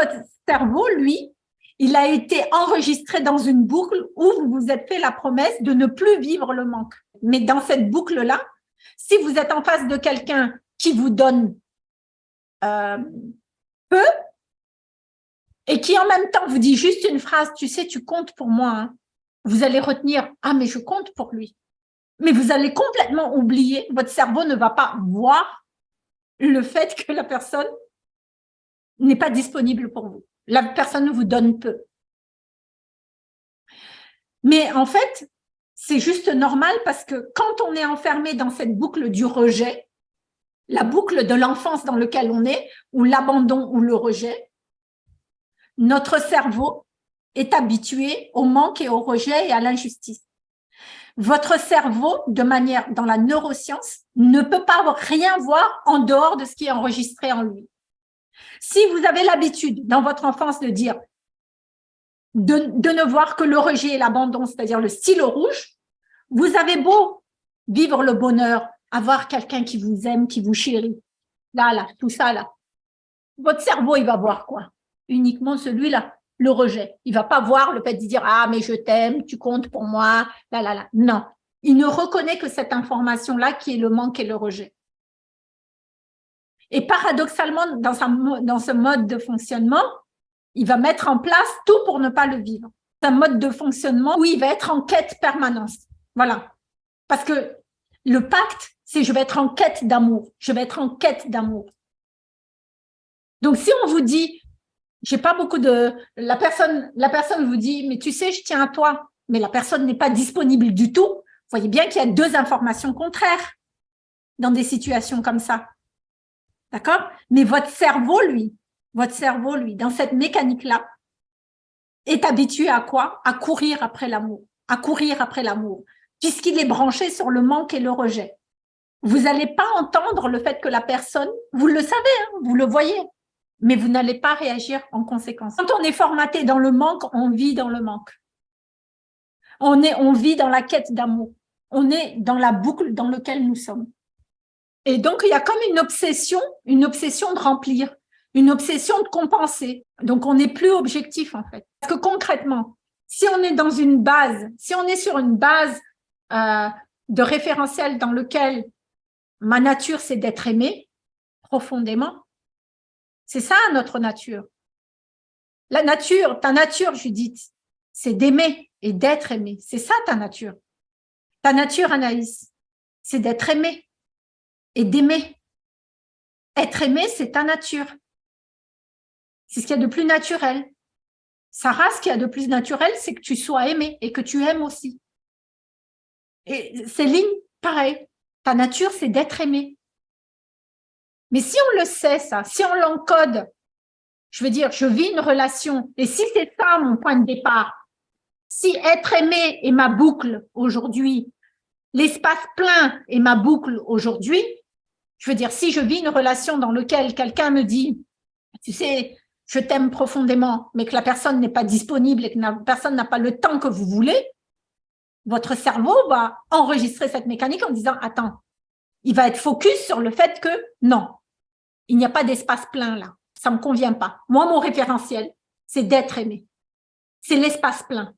Votre cerveau, lui, il a été enregistré dans une boucle où vous vous êtes fait la promesse de ne plus vivre le manque. Mais dans cette boucle-là, si vous êtes en face de quelqu'un qui vous donne euh, peu et qui en même temps vous dit juste une phrase, tu sais, tu comptes pour moi, hein. vous allez retenir, ah mais je compte pour lui. Mais vous allez complètement oublier, votre cerveau ne va pas voir le fait que la personne n'est pas disponible pour vous. La personne vous donne peu. Mais en fait, c'est juste normal parce que quand on est enfermé dans cette boucle du rejet, la boucle de l'enfance dans laquelle on est, ou l'abandon ou le rejet, notre cerveau est habitué au manque et au rejet et à l'injustice. Votre cerveau, de manière dans la neuroscience, ne peut pas rien voir en dehors de ce qui est enregistré en lui. Si vous avez l'habitude dans votre enfance de dire, de, ne voir que le rejet et l'abandon, c'est-à-dire le stylo rouge, vous avez beau vivre le bonheur, avoir quelqu'un qui vous aime, qui vous chérit, là, là, tout ça, là. Votre cerveau, il va voir quoi? Uniquement celui-là, le rejet. Il va pas voir le fait de dire « Ah, mais je t'aime, tu comptes pour moi, là, là, là ». Non, il ne reconnaît que cette information-là qui est le manque et le rejet. Et paradoxalement, dans, ce mode de fonctionnement, il va mettre en place tout pour ne pas le vivre. C'est un mode de fonctionnement où il va être en quête permanente. Voilà. Parce que le pacte, c'est je vais être en quête d'amour. Je vais être en quête d'amour. Donc, si on vous dit, j'ai pas beaucoup de... La personne, la personne vous dit, mais tu sais, je tiens à toi, mais la personne n'est pas disponible du tout, vous voyez bien qu'il y a deux informations contraires dans des situations comme ça. D'accord? Mais votre cerveau, lui, votre cerveau, lui, dans cette mécanique-là, est habitué à quoi? À courir après l'amour, à courir après l'amour, puisqu'il est branché sur le manque et le rejet. Vous n'allez pas entendre le fait que la personne, vous le savez, hein, vous le voyez, mais vous n'allez pas réagir en conséquence. Quand on est formaté dans le manque, on vit dans le manque. On, est, on vit dans la quête d'amour. On est dans la boucle dans laquelle nous sommes. Et donc, il y a comme une obsession, une obsession de remplir, une obsession de compenser. Donc, on n'est plus objectif, en fait. Parce que concrètement, si on est dans une base, si on est sur une base euh, de référentiel dans lequel ma nature, c'est d'être aimé profondément, c'est ça notre nature. La nature, ta nature, Judith, c'est d'aimer et d'être aimé. C'est ça ta nature. Ta nature, Anaïs, c'est d'être aimé et d'aimer. Être aimé, c'est ta nature. C'est ce qu'il y a de plus naturel. Sarah, ce qu'il y a de plus naturel, c'est que tu sois aimé et que tu aimes aussi. Et Céline, pareil. Ta nature, c'est d'être aimé. Mais si on le sait, ça, si on l'encode, je veux dire, je vis une relation, et si c'est ça mon point de départ, si être aimé est ma boucle aujourd'hui, l'espace plein est ma boucle aujourd'hui, je veux dire, si je vis une relation dans laquelle quelqu'un me dit, tu sais, je t'aime profondément, mais que la personne n'est pas disponible et que la personne n'a pas le temps que vous voulez, votre cerveau va enregistrer cette mécanique en disant, attends, il va être focus sur le fait que non, il n'y a pas d'espace plein là, ça ne me convient pas. Moi, mon référentiel, c'est d'être aimé. C'est l'espace plein.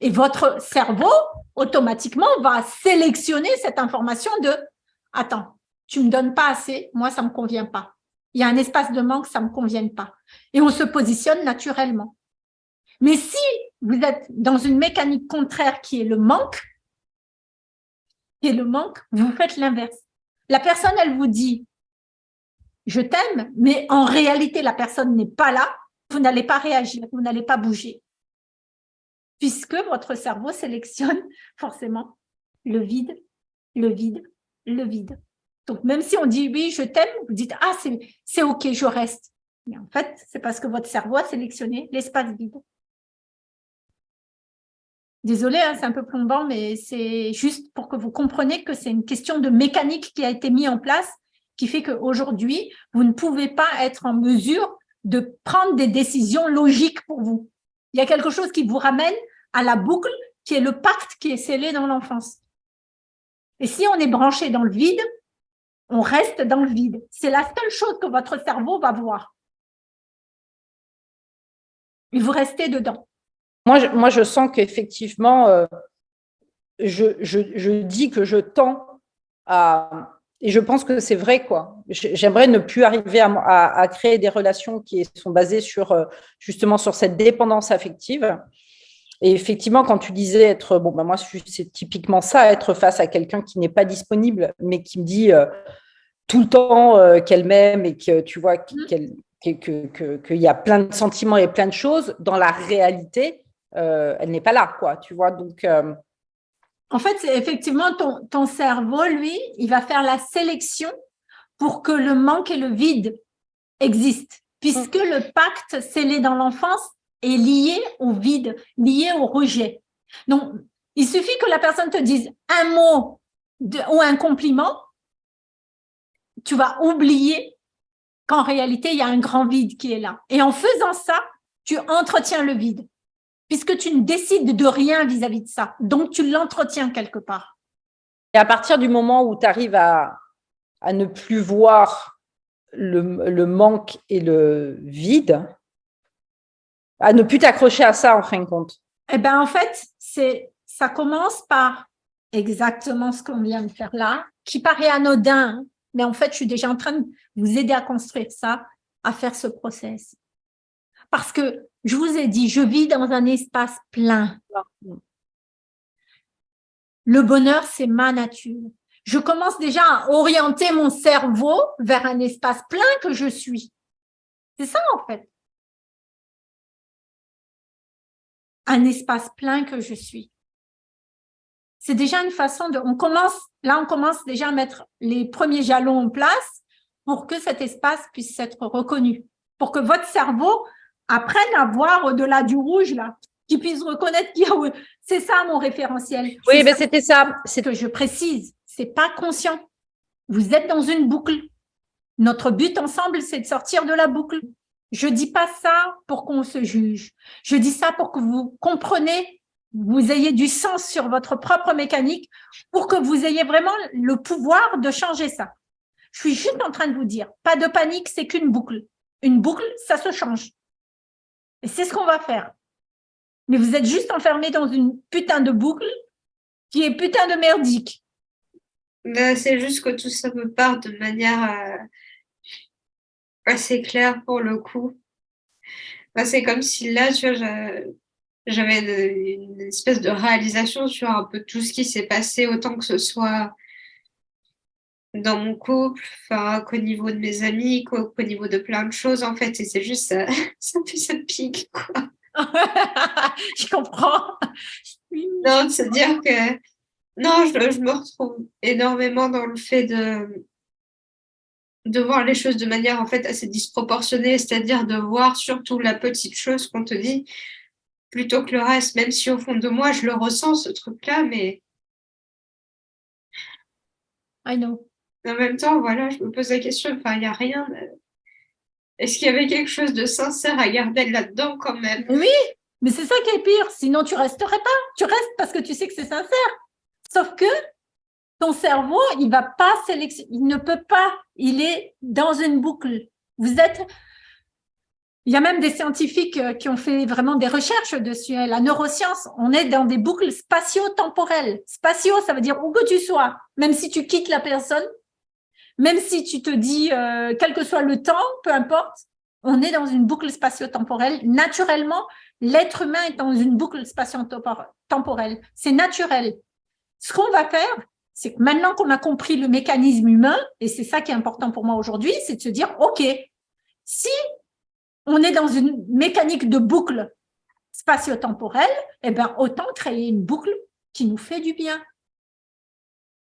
Et votre cerveau, automatiquement, va sélectionner cette information de « Attends, tu me donnes pas assez, moi, ça me convient pas. Il y a un espace de manque, ça me convient pas. » Et on se positionne naturellement. Mais si vous êtes dans une mécanique contraire qui est le manque, est le manque, vous faites l'inverse. La personne, elle vous dit « je t'aime », mais en réalité, la personne n'est pas là, vous n'allez pas réagir, vous n'allez pas bouger. Puisque votre cerveau sélectionne forcément le vide, le vide, le vide. Donc, même si on dit « oui, je t'aime », vous dites « ah, c'est OK, je reste ». Mais en fait, c'est parce que votre cerveau a sélectionné l'espace vide. Désolée, hein, c'est un peu plombant, mais c'est juste pour que vous compreniez que c'est une question de mécanique qui a été mise en place, qui fait qu'aujourd'hui, vous ne pouvez pas être en mesure de prendre des décisions logiques pour vous. Il y a quelque chose qui vous ramène à la boucle qui est le pacte qui est scellé dans l'enfance. Et si on est branché dans le vide, on reste dans le vide. C'est la seule chose que votre cerveau va voir. Vous restez dedans. Moi, je, sens qu'effectivement, euh, je, dis que je tends à... Et je pense que c'est vrai, quoi. J'aimerais ne plus arriver à, à, créer des relations qui sont basées sur, euh, justement, sur cette dépendance affective. Et effectivement, quand tu disais être, bon, ben moi, c'est typiquement ça, être face à quelqu'un qui n'est pas disponible, mais qui me dit euh, tout le temps qu'elle m'aime et que tu vois qu'elle qu'il y a plein de sentiments et plein de choses, dans la réalité, euh, elle n'est pas là, quoi, tu vois, donc... Euh, en fait, effectivement, ton, ton cerveau, lui, il va faire la sélection pour que le manque et le vide existent, puisque mm. le pacte scellé dans l'enfance est lié au vide, lié au rejet. Donc, il suffit que la personne te dise un mot ou un compliment, tu vas oublier qu'en réalité, il y a un grand vide qui est là. Et en faisant ça, tu entretiens le vide, puisque tu ne décides de rien vis-à-vis de ça. Donc, tu l'entretiens quelque part. Et à partir du moment où tu arrives à, à, ne plus voir le, le, manque et le vide, à ne plus t'accrocher à ça en fin de compte Eh bien, en fait, ça commence par exactement ce qu'on vient de faire là, qui paraît anodin, mais en fait, je suis déjà en train de vous aider à construire ça, à faire ce process. Parce que je vous ai dit, je vis dans un espace plein. Le bonheur, c'est ma nature. Je commence déjà à orienter mon cerveau vers un espace plein que je suis. C'est ça, en fait. Un espace plein que je suis c'est déjà une façon de... On commence, là, on commence déjà à mettre les premiers jalons en place pour que cet espace puisse être reconnu, pour que votre cerveau apprenne à voir au-delà du rouge, là, qu'il puisse reconnaître qu'il y a... C'est ça mon référentiel. Oui, mais c'était ça. C'est que je précise, c'est pas conscient. Vous êtes dans une boucle. Notre but ensemble, c'est de sortir de la boucle. Je dis pas ça pour qu'on se juge. Je dis ça pour que vous compreniez vous ayez du sens sur votre propre mécanique pour que vous ayez vraiment le pouvoir de changer ça. Je suis juste en train de vous dire, pas de panique, c'est qu'une boucle. Une boucle, ça se change. Et c'est ce qu'on va faire. Mais vous êtes juste enfermé dans une putain de boucle qui est putain de merdique. C'est juste que tout ça me part de manière euh, assez claire pour le coup. Ben, c'est comme si là, tu vois, j'avais une espèce de réalisation sur un peu tout ce qui s'est passé, autant que ce soit dans mon couple, qu'au niveau de mes amis, qu'au niveau de plein de choses, en fait. Et c'est juste, ça, ça fait ça pique, quoi. je comprends. Non, c'est dire que, non, je, je, me retrouve énormément dans le fait de, de voir les choses de manière, en fait, assez disproportionnée, c'est-à-dire de voir surtout la petite chose qu'on te dit, plutôt que le reste, même si au fond de moi, je le ressens, ce truc-là, mais... I know. En même temps, voilà, je me pose la question, enfin, il n'y a rien... Est-ce qu'il y avait quelque chose de sincère à garder là-dedans quand même? Oui, mais c'est ça qui est pire, sinon tu resterais pas. Tu restes parce que tu sais que c'est sincère. Sauf que ton cerveau, il va pas sélectionner, il ne peut pas, il est dans une boucle. Vous êtes il y a même des scientifiques euh, qui ont fait vraiment des recherches dessus. Hein. La neuroscience, on est dans des boucles spatio-temporelles. Spatio, ça veut dire où que tu sois, même si tu quittes la personne, même si tu te dis, euh, quel que soit le temps, peu importe, on est dans une boucle spatio-temporelle. Naturellement, l'être humain est dans une boucle spatio-temporelle. C'est naturel. Ce qu'on va faire, c'est que maintenant qu'on a compris le mécanisme humain, et c'est ça qui est important pour moi aujourd'hui, c'est de se dire, OK, si on est dans une mécanique de boucle spatio-temporelle, eh ben, autant créer une boucle qui nous fait du bien.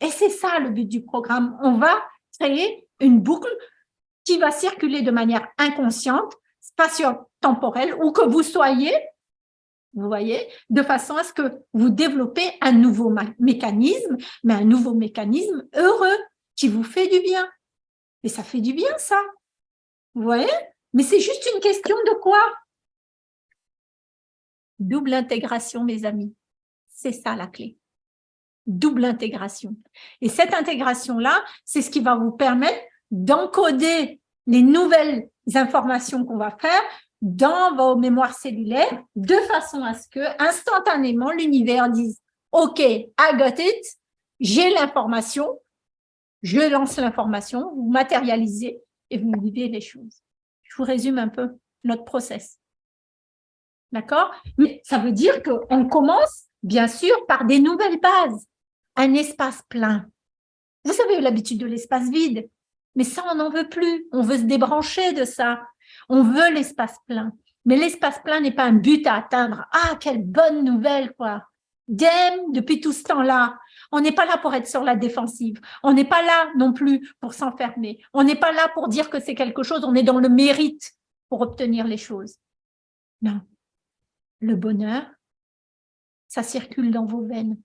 Et c'est ça le but du programme. On va créer une boucle qui va circuler de manière inconsciente, spatio-temporelle, ou que vous soyez, vous voyez, de façon à ce que vous développez un nouveau mécanisme, mais un nouveau mécanisme heureux, qui vous fait du bien. Et ça fait du bien, ça. Vous voyez? Mais c'est juste une question de quoi? Double intégration, mes amis. C'est ça la clé. Double intégration. Et cette intégration-là, c'est ce qui va vous permettre d'encoder les nouvelles informations qu'on va faire, dans vos mémoires cellulaires de façon à ce que instantanément l'univers dise « Ok, I got it, j'ai l'information, je lance l'information, vous matérialisez et vous vivez les choses. » Je vous résume un peu notre process. D'accord? Mais ça veut dire qu'on commence, bien sûr, par des nouvelles bases. Un espace plein. Vous avez l'habitude de l'espace vide, mais ça, on n'en veut plus. On veut se débrancher de ça. On veut l'espace plein. Mais l'espace plein n'est pas un but à atteindre. Ah, quelle bonne nouvelle, quoi. Dem, depuis tout ce temps-là, on n'est pas là pour être sur la défensive. On n'est pas là non plus pour s'enfermer. On n'est pas là pour dire que c'est quelque chose. On est dans le mérite pour obtenir les choses. Non. Le bonheur, ça circule dans vos veines.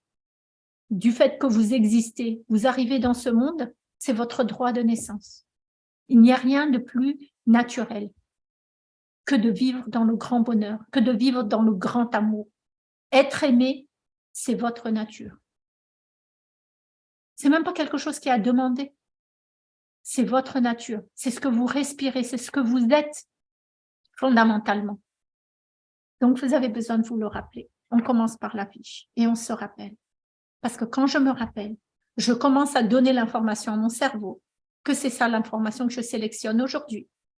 Du fait que vous existez, vous arrivez dans ce monde, c'est votre droit de naissance. Il n'y a rien de plus naturel que de vivre dans le grand bonheur, que de vivre dans le grand amour. Être aimé, c'est votre nature. C'est même pas quelque chose qui est à demander. C'est votre nature. C'est ce que vous respirez, c'est ce que vous êtes fondamentalement. Donc, vous avez besoin de vous le rappeler. On commence par la fiche et on se rappelle. Parce que quand je me rappelle, je commence à donner l'information à mon cerveau que c'est ça l'information que je sélectionne aujourd'hui